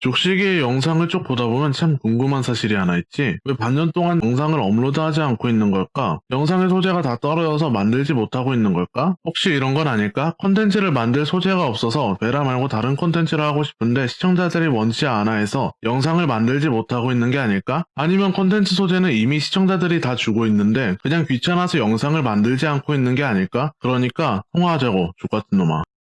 족식이의 영상을 쭉 보다 보면 참 궁금한 사실이 하나 있지. 왜 반년 동안 영상을 업로드하지 않고 있는 걸까? 영상의 소재가 다 떨어져서 만들지 못하고 있는 걸까? 혹시 이런 건 아닐까? 콘텐츠를 만들 소재가 없어서 베라 말고 다른 콘텐츠를 하고 싶은데 시청자들이 원치 않아 해서 영상을 만들지 못하고 있는 게 아닐까? 아니면 콘텐츠 소재는 이미 시청자들이 다 주고 있는데 그냥 귀찮아서 영상을 만들지 않고 있는 게 아닐까? 그러니까 통화하자고 족같은 놈아.